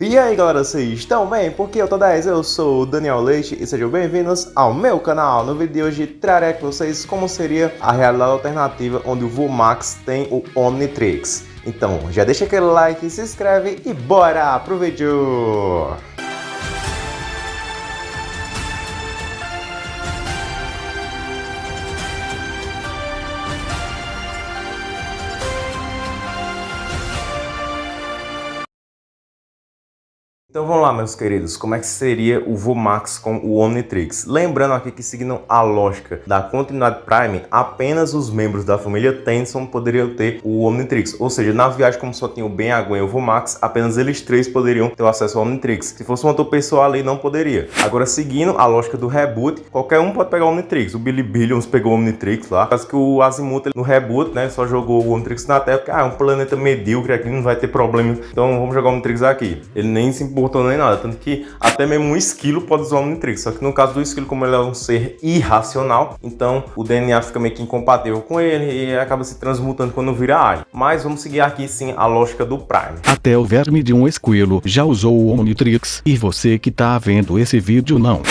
E aí galera, vocês estão bem? Porque eu tô 10, eu sou o Daniel Leite e sejam bem-vindos ao meu canal. No vídeo de hoje trarei com vocês como seria a realidade alternativa onde o Vomax tem o Omnitrix. Então já deixa aquele like, se inscreve e bora pro vídeo! Então vamos lá, meus queridos, como é que seria o Vomax com o Omnitrix? Lembrando aqui que seguindo a lógica da continuidade Prime, apenas os membros da família Tenson poderiam ter o Omnitrix. Ou seja, na viagem como só tinha o Ben, a e o Vomax, apenas eles três poderiam ter acesso ao Omnitrix. Se fosse uma outra pessoa ali, não poderia. Agora, seguindo a lógica do reboot, qualquer um pode pegar o Omnitrix. O Billy Billions pegou o Omnitrix lá. Caso que o Azimuth no reboot, né, só jogou o Omnitrix na Terra, porque ah, é um planeta medíocre aqui, não vai ter problema. Então vamos jogar o Omnitrix aqui. Ele nem se importou nem nada. Tanto que até mesmo um esquilo pode usar o Omnitrix. Só que no caso do esquilo, como ele é um ser irracional, então o DNA fica meio que incompatível com ele e acaba se transmutando quando vira alien. Mas vamos seguir aqui sim a lógica do Prime. Até o verme de um esquilo já usou o Omnitrix e você que tá vendo esse vídeo não.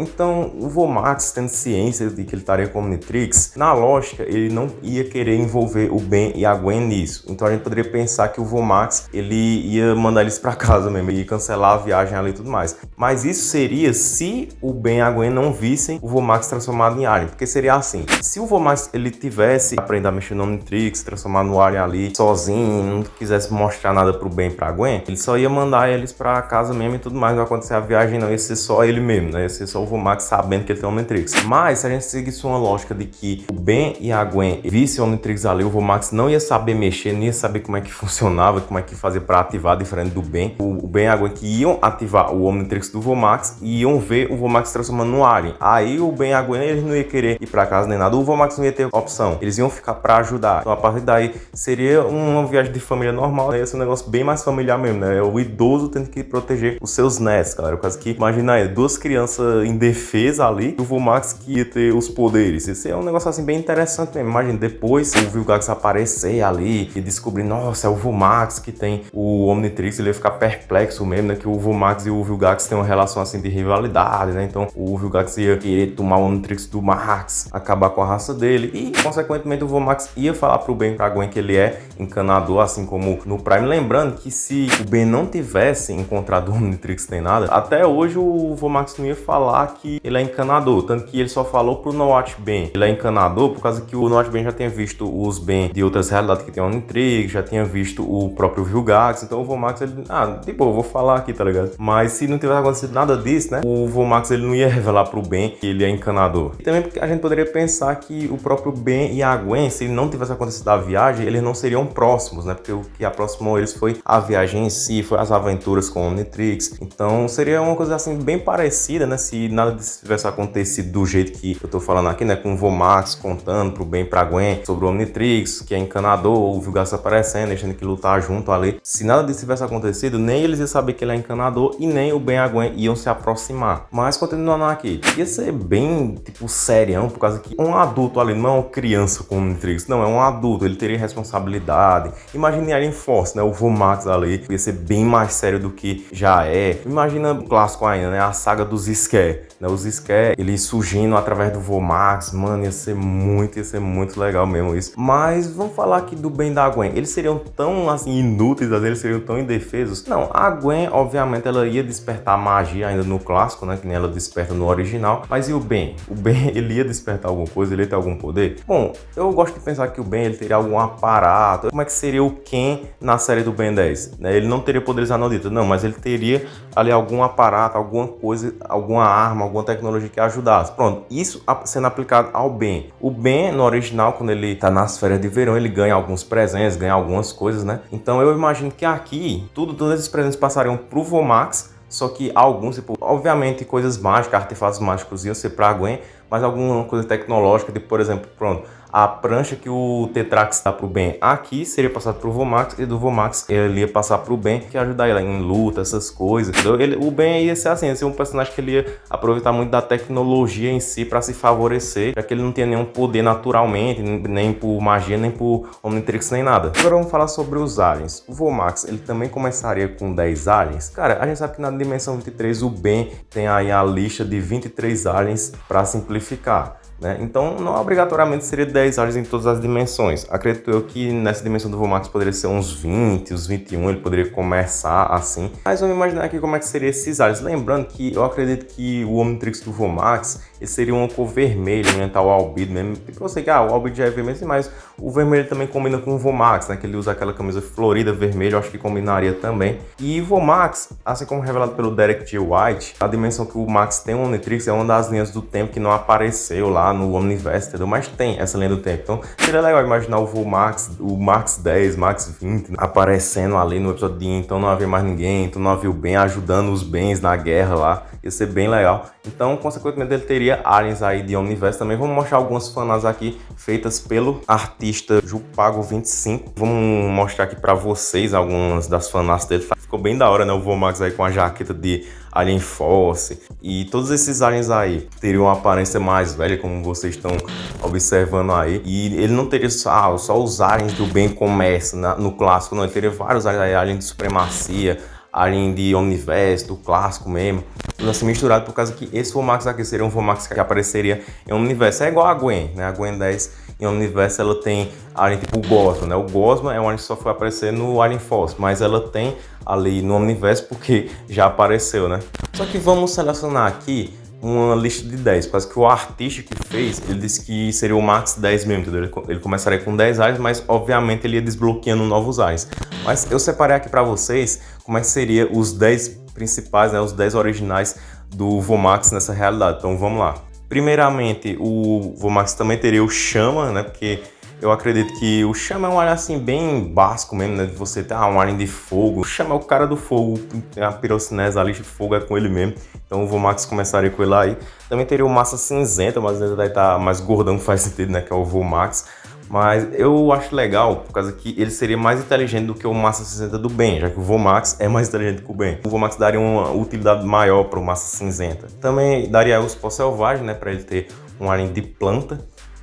Então o Vomax, tendo ciência de que ele estaria com Omnitrix, na lógica ele não ia querer envolver o Ben e a Gwen nisso. Então a gente poderia pensar que o Vomax ele ia mandar eles para casa mesmo e cancelar a viagem ali e tudo mais. Mas isso seria se o Ben e a Gwen não vissem o Vomax transformado em Alien, porque seria assim, se o Vomax ele tivesse aprender a mexer no Omnitrix, transformar no Alien ali sozinho, não quisesse mostrar nada pro Ben e pra Gwen, ele só ia mandar eles para casa mesmo e tudo mais, não ia acontecer a viagem não, ia ser só ele mesmo, né? Ia ser só o Vomax sabendo que ele tem o Omnitrix. Mas se a gente seguisse uma lógica de que o Ben e a Gwen vissem o Omnitrix ali, o Vomax não ia saber mexer, nem ia saber como é que funcionava, como é que fazia para ativar diferente do Ben. O, Ben e a Gwen que iam ativar o Omnitrix do Vomax e iam ver o Vomax transformando no Alien. Aí o Ben e a Gwen eles não iam querer ir para casa nem nada, o Vomax não ia ter opção. Eles iam ficar para ajudar. Então a partir daí seria uma viagem de família normal, né? ia ser um negócio bem mais familiar mesmo, né? É o idoso tendo que proteger os seus netos, galera. O caso que, imagina aí, duas crianças indefesa ali, o Vomax que ia ter os poderes. Esse é um negócio assim bem interessante mesmo. Imagina, depois o Vilgax aparecer ali e descobrir, nossa, é o Vomax que tem o Omnitrix, ele ia ficar perplexo mesmo, né? Que o Vomax e o Vilgax têm uma relação assim de rivalidade, né? Então o Vilgax ia querer tomar o Omnitrix do Max, acabar com a raça dele e, consequentemente, o Vomax ia falar pro Ben pra Gwen que ele é encanador, assim como no Prime. Lembrando que se o Ben não tivesse encontrado o Omnitrix nem nada, até hoje o Vomax não ia falar que ele é encanador, tanto que ele só falou pro Noat Ben. Ele é encanador por causa que o Noat Ben já tinha visto os Ben de outras realidades que tem uma intriga, já tinha visto o próprio Vilgax, então o Vomax ele, ah, tipo, eu vou falar aqui, tá ligado? Mas se não tivesse acontecido nada disso, né, o Vomax ele não ia revelar pro Ben que ele é encanador. E também porque a gente poderia pensar que o próprio Ben e a Gwen, se não tivesse acontecido a viagem, eles não seriam próximos, né, porque o que aproximou eles foi a viagem em si, foi as aventuras com o Omnitrix, então seria uma coisa assim bem parecida, né, se nada disso tivesse acontecido do jeito que eu tô falando aqui, né? Com o Vomax contando pro bem pra Gwen sobre o Omnitrix, que é encanador, o Vilgax aparecendo, deixando que lutar junto ali. Se nada disso tivesse acontecido, nem eles iam saber que ele é encanador e nem o Ben e a Gwen iam se aproximar. Mas continuando aqui, ia ser bem, tipo, serião, por causa que um adulto ali não é uma criança com o Omnitrix, não, é um adulto, ele teria responsabilidade. Imagine Alien Force, né? O Vomax ali, ia ser bem mais sério do que já é. Imagina o clássico ainda, né? A saga dos Scare né? Os Scare, eles surgindo através do Vomax, mano, ia ser muito, ia ser muito legal mesmo isso. Mas vamos falar aqui do Ben da Gwen. Eles seriam tão, assim, inúteis, eles seriam tão indefesos. Não, a Gwen, obviamente, ela ia despertar magia ainda no clássico, né? Que nem ela desperta no original. Mas e o Ben? O Ben, ele ia despertar alguma coisa? Ele ia ter algum poder? Bom, eu gosto de pensar que o Ben, ele teria algum aparato. Como é que seria o Ken na série do Ben 10? Né? Ele não teria poderes anoditos, não, mas ele teria ali algum aparato, alguma coisa, alguma arma arma, alguma tecnologia que ajudasse. Pronto, isso sendo aplicado ao Ben. O Ben, no original, quando ele tá nas férias de verão, ele ganha alguns presentes, ganha algumas coisas, né? Então eu imagino que aqui, tudo, todos esses presentes passariam pro Vomax, só que alguns, tipo, obviamente coisas mágicas, artefatos mágicos iam ser pra Gwen, mas alguma coisa tecnológica, de, por exemplo, pronto, a prancha que o Tetrax dá pro Ben aqui seria passado pro Vomax e do Vomax ele ia passar pro Ben, que ia ajudar ele em luta, essas coisas. Ele, o Ben ia ser assim, ia ser um personagem que ele ia aproveitar muito da tecnologia em si para se favorecer, já que ele não tinha nenhum poder naturalmente, nem por magia, nem por Omnitrix, nem nada. Agora vamos falar sobre os aliens. O Vomax, ele também começaria com 10 aliens. Cara, a gente sabe que na dimensão 23 o Ben tem aí a lista de 23 aliens para simplificar. Né? Então, não obrigatoriamente seria 10 aliens em todas as dimensões. Acredito eu que nessa dimensão do Vomax poderia ser uns 20, uns 21, ele poderia começar assim. Mas vamos imaginar aqui como é que seria esses aliens. Lembrando que eu acredito que o Omnitrix do Vomax seria uma cor vermelha, né? Tal albedo mesmo. Eu sei que ah, o albedo já é vermelho, mas o vermelho também combina com o Vomax, né? Que ele usa aquela camisa florida vermelha, eu acho que combinaria também. E Vomax, assim como revelado pelo Derek G. White, a dimensão que o Max tem o Omnitrix é uma das linhas do tempo que não apareceu lá no Omniverse, entendeu? Mas tem essa linha do tempo. Então seria legal imaginar o Vomax, o Max 10, Max 20 aparecendo ali no episódio de então não havia mais ninguém, então não havia o Ben ajudando os bens na guerra lá. Ia ser bem legal. Então, consequentemente, ele teria aliens aí de Omniverse também. Vamos mostrar algumas fanas aqui feitas pelo artista Jupago25. Vamos mostrar aqui para vocês algumas das fanas dele. Ficou bem da hora, né? O Vomax aí com a jaqueta de Alien Force. E todos esses aliens aí teriam uma aparência mais velha, como vocês estão observando aí. E ele não teria só, ah, só os aliens do bem comércio no clássico, não. Ele teria vários aliens de supremacia, de Omniverse, do clássico mesmo tudo assim misturado, por causa que esse Vomax aqui seria um Vomax que apareceria em Omniverse. É igual a Gwen, né? A Gwen 10 em Omniverse ela tem alien tipo Gosma, né? O Gosma é um alien que só foi aparecer no Alien Force, mas ela tem ali no Omniverse porque já apareceu, né? Só que vamos selecionar aqui uma lista de 10, quase que o artista que fez, ele disse que seria o max 10 mesmo, entendeu? Ele começaria com 10 aliens, mas obviamente ele ia desbloqueando novos aliens. Mas eu separei aqui para vocês como é que seria os 10 principais, né, os 10 originais do Vomax nessa realidade. Então vamos lá. Primeiramente, o Vomax também teria o Chama, né, porque eu acredito que o Chama é um alien assim bem básico mesmo, né? De você ter ah, um alien de fogo. O Chama é o cara do fogo, a pirocinese, a lixa de fogo é com ele mesmo. Então o Vomax começaria com ele aí. Também teria o Massa Cinzenta, mas ele vai estar mais gordão, faz sentido, né? Que é o Vomax. Mas eu acho legal, por causa que ele seria mais inteligente do que o Massa 60 do Ben, já que o Vomax é mais inteligente que o Ben. O Vomax daria uma utilidade maior para o Massa Cinzenta. Também daria o Spor Selvagem, né, para ele ter um alien de planta.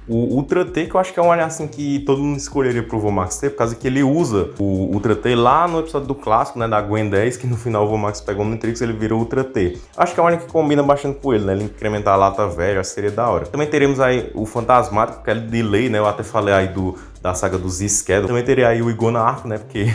O Ultra T, que eu acho que é um alien assim que todo mundo escolheria pro Vomax ter, por causa que ele usa o Ultra T lá no episódio do clássico, né, da Gwen 10, que no final o Vomax pegou no Matrix ele virou Ultra T. Acho que é um alien que combina bastante com ele, né, ele incrementar a lata velha, acho que seria da hora. Também teremos aí o Fantasmático, que é delay, né, eu até falei aí do, da saga dos Schedule. Também teria aí o Igona Arco, né, porque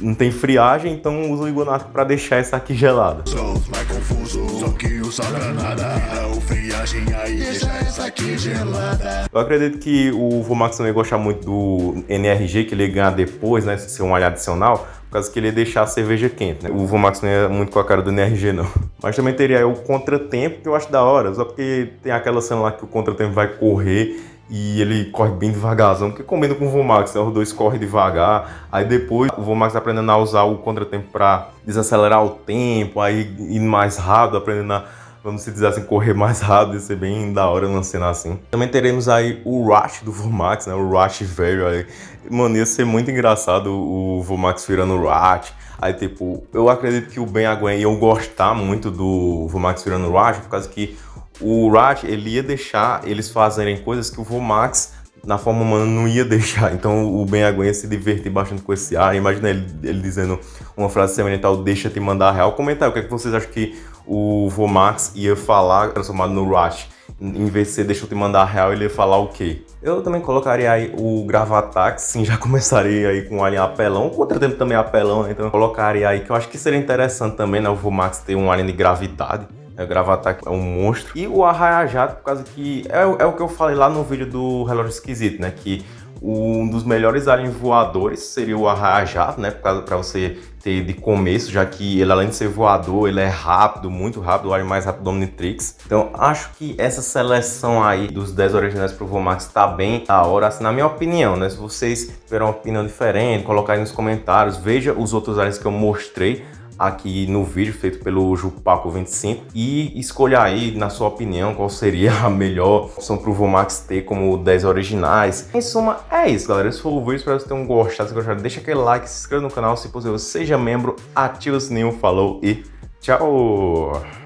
não tem friagem, então usa o Igonasco para deixar essa aqui gelada. Sou mais confuso, só que o nada. Não friagem aí, deixa essa aqui gelada. Eu acredito que o Vomax também gosta muito do NRG, que ele ganha depois, né, ser um alho adicional, por causa que ele ia deixar a cerveja quente, né? O Vomax não é muito com a cara do NRG, não. Mas também teria o Contratempo, que eu acho da hora, só porque tem aquela cena lá que o Contratempo vai correr e ele corre bem devagarzão, que combina com o Vomax, né? Os dois correm devagar, aí depois o Vomax tá aprendendo a usar o contratempo para desacelerar o tempo, aí ir mais rápido, aprendendo a, vamos dizer assim, correr mais rápido, isso é bem da hora numa cena assim. Também teremos aí o Rush do Vomax, né? O Rush velho aí. Mano, ia ser muito engraçado o Vomax virando Rush. Aí, tipo, eu acredito que o Ben Aguen iam gostar muito do Vomax virando Rush, por causa que o Rat ele ia deixar eles fazerem coisas que o Vomax na forma humana não ia deixar. Então o Ben Aguen ia se divertir bastante com esse ar. Imagina ele, ele dizendo uma frase semelhante ao deixa te mandar real. Comenta aí, o que, é que vocês acham que o Vomax ia falar transformado no Rat? Em vez de ser deixa eu te mandar real, ele ia falar o quê? Eu também colocaria aí o Gravatax, sim, já começaria aí com um alien apelão, o contratempo também é apelão, né? então eu colocaria aí, que eu acho que seria interessante também, né, o Vomax ter um alien de gravidade, é, Gravatar é um monstro. E o Arraia-Jato, por causa que... É, é, o que eu falei lá no vídeo do Relógio Esquisito, né? Que um dos melhores aliens voadores seria o Arraia-Jato, né? Para você ter de começo, já que ele além de ser voador, ele é rápido, muito rápido, o alien mais rápido do Omnitrix. Então acho que essa seleção aí dos 10 originais pro Vomax tá bem da hora, assim, na minha opinião, né? Se vocês tiverem uma opinião diferente, colocar aí nos comentários, veja os outros aliens que eu mostrei aqui no vídeo feito pelo Jupaco25 e escolha aí, na sua opinião, qual seria a melhor opção para o Vomax ter como 10 originais. Em suma, é isso, galera. Esse foi o vídeo, espero que vocês tenham gostado. Se gostaram, deixa aquele like, se inscreva no canal, se possível, seja membro, ativa o sininho, falou e tchau!